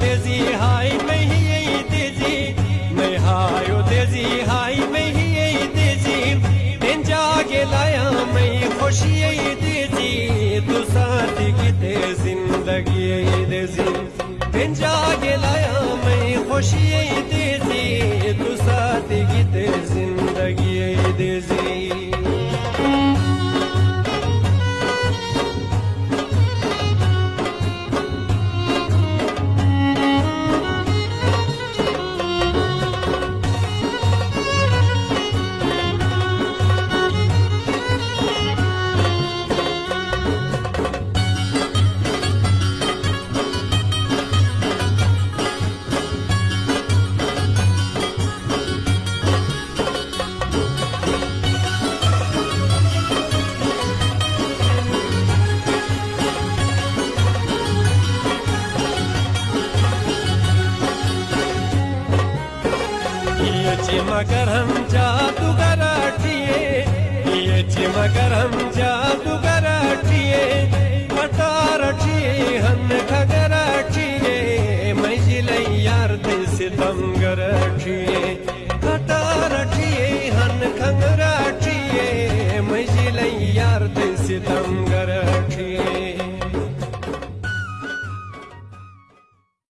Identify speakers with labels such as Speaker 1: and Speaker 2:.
Speaker 1: تیزی، ہائی میں جا کے لایا میں خوشی یہی تو ساتھی کی زندگی یہی جا لایا میں خوشی تو زندگی مگرم جادوگر ہٹیے یہ چھ مگرم جادوگر ہٹیے مٹا رٹیے ہم کھگر ہٹیے میں جلئی یار دل سے تم گر ہٹیے